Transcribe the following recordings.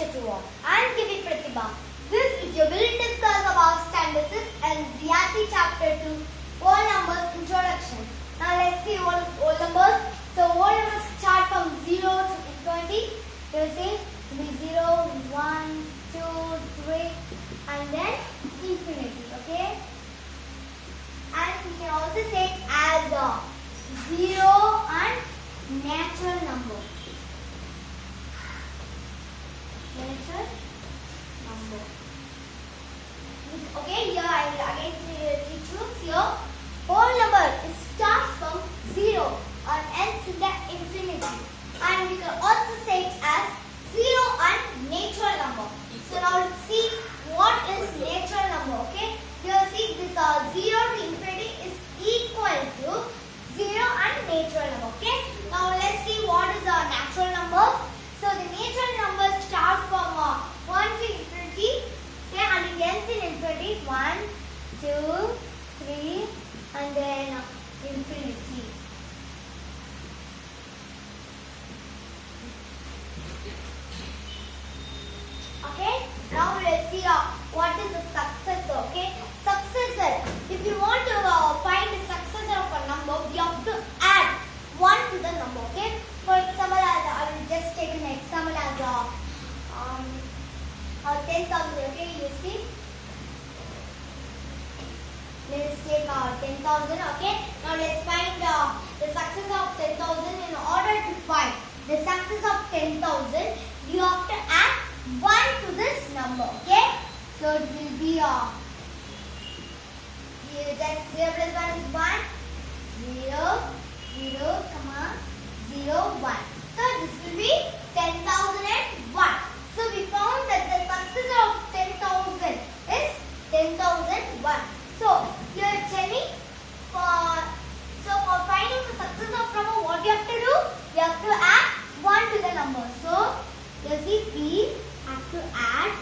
all. I am Gibi Pratibha. This video will discuss about standard 6 and ZRT chapter 2, whole numbers introduction. Now let's see all, whole numbers. So whole numbers start from 0 to infinity. You see, it will be 0, 1, 2, 3 and then infinity. Okay. And we can also say as a 0 and natural number. natural number. Okay, here I will again teach you here. Whole number it starts from zero and ends in the infinity. And we can also say it as zero and natural number. So now let's see what is natural number. Okay, here see this uh, zero to infinity is equal to zero and natural number. Okay, now let's see what is a natural number. So the natural number starts from uh, 1 to infinity okay, and it ends in infinity 1, 2, 3 and then uh, infinity. Okay, now let's see uh, what is the successor. Okay, successor. If you want to uh, find the successor of a number, we have to add 1 to the number. Okay, for example, as, I will just take an example as a um, uh, 10,000. Okay, you see. Let's take uh, 10,000. Okay, now let's find uh, the success of 10,000. In order to find the success of 10,000, you have to add 1 to this number. Okay, so it will be uh, you just 0 plus 1 is 1, 0, 0, comma, 0, 1. So this will be 10,001. So we found that the success of 10,000 is 10,001. So here Jenny, for so for finding the success of number, what you have to do? You have to add 1 to the number. So you see we have to add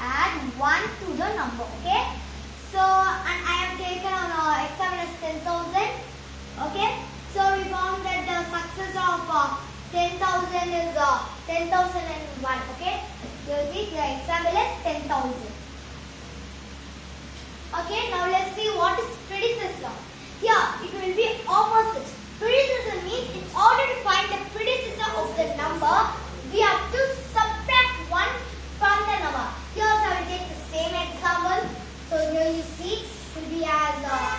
add 1 to the number. Okay. So and I have taken on uh, example as 10,000. Okay. So we found that the success of uh, 10,000 is uh, 10,001. Okay. You see the example is 10,000. Okay. Now let's see what is predecessor. Here it will be opposite. Predecessor means in order to find the predecessor of the number, we have to subtract 1 from the number. Here also I will take the same example. So here you see it will uh,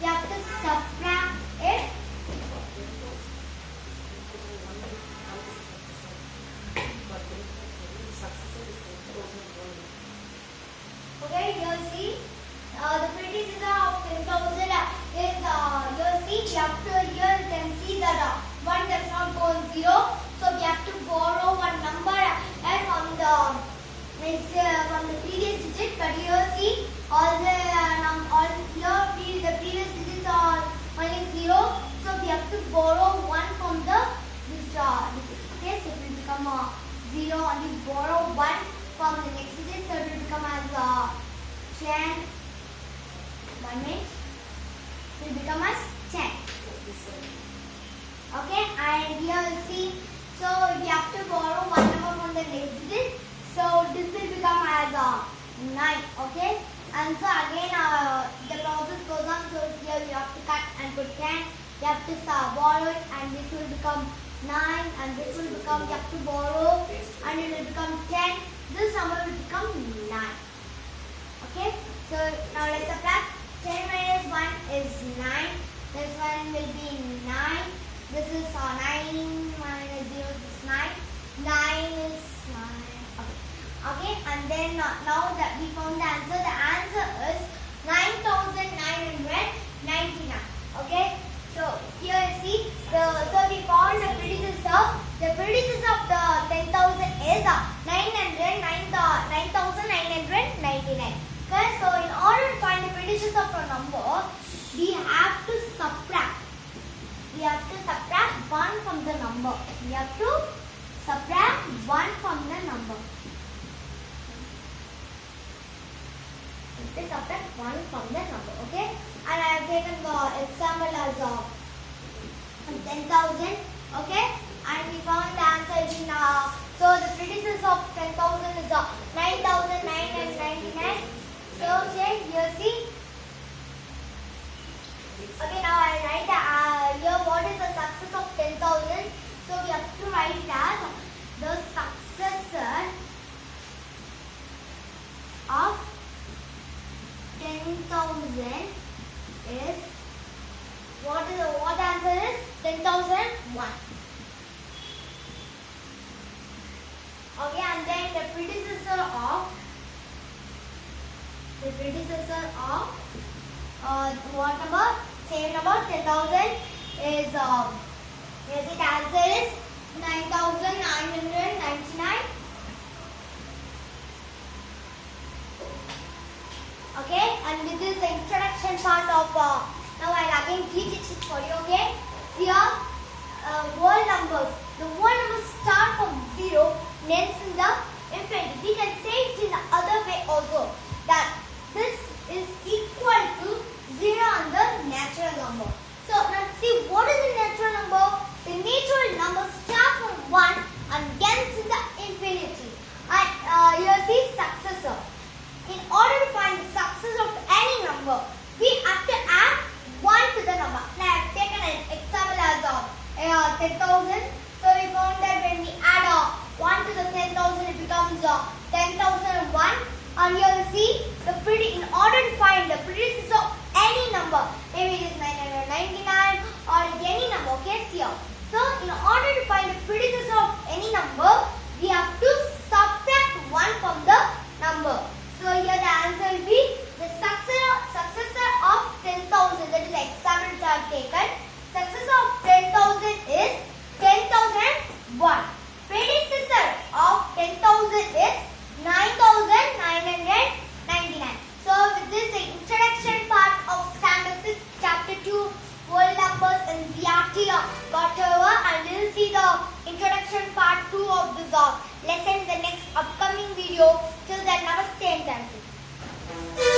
you have to subtract it. Okay, here see uh, the predecessor of 10,000 is uh, here see you to here you can see that uh, 1 does not go on 0. So we have to borrow one number and from the uh, from the previous digit but here see all the uh, num all here pre the previous digits are only 0 so we have to borrow one from the this digit okay so it will become a 0 and we borrow one from the next digit so it will become as a 10 one minute. It will become as 10 okay and here you see. So we have to borrow one number from the next digit so this will become as a 9 okay? And so again uh, the process goes on. So here you have to cut and put 10 you have to uh, borrow and this will become 9 and this will become you have to borrow and it will become 10 this number will become 9 okay? So now let's subtract 10 minus 1 is 9 this one will be 9 this is uh, 9 minus 0 is 9 9 is 9 okay okay and then uh, now that we found the answer the answer is 9999 okay so here you see the so we found the predecessor the predecessor of the 10000 is uh, 900 9999 okay so in order to find the predecessor of a number we have to subtract. We have to subtract 1 from the number. We have to subtract 1 from the number. To subtract 1 from the number okay? And I have taken the example as uh, 10,000 okay? And we found the answer is in uh, 9,999. So okay, you see. Okay, now I write uh, here what is the success of 10,000. So we have to write it as the successor of 10,000 is what is the what answer is 10,001. Okay, and then the predecessor of the predecessor of uh, what number? Same number 10,000 is um, yes, it answer is 9,999. Okay, and this is the introduction part of. Uh, now I'll again teach it for you. Okay, here uh, whole numbers. The whole numbers start from zero, ends in the infinity. We can say it in the other way also that this is equal to zero and the natural number. So now see what is the natural number? The natural number starts from one and ends in the infinity. And uh, here see successor. In order to find the success of any number, we have to add 1 to the number. Now I have taken an example as of uh, 10,000. So we found that when we add uh, 1 to the 10,000, it becomes uh, 10,001. And here you see, the pretty, in order to find the predecessor of any number, maybe it is 999 or any number, okay, here. So in order to find the predecessor of any number, we have to subtract 1 from the number. So here the answer will be the successor, successor of 10,000. That is I have taken.